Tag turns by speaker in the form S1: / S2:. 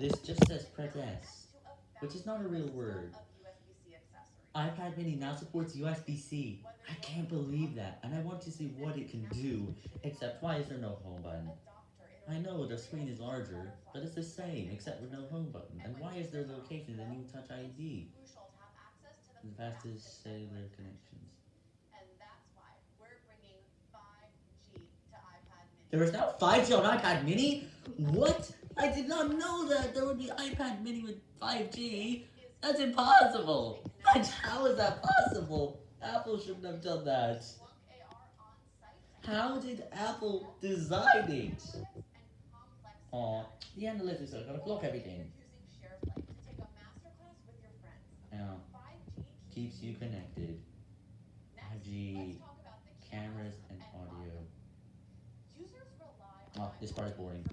S1: This just says press which is not a real word. iPad mini now supports USB-C. I can't believe that, and I want to see what it can do, except why is there no home button? I know the screen is larger, but it's the same, except with no home button, and why is there location the new Touch ID? The fastest cellular connections. There is now 5G on iPad mini? What? I did not know that there would be iPad mini with 5G. That's impossible. But how is that possible? Apple shouldn't have done that. How did Apple design it? Aw, the analytics are gonna block everything. Yeah, keeps you connected. 5G, cameras and audio. Oh, this part is boring.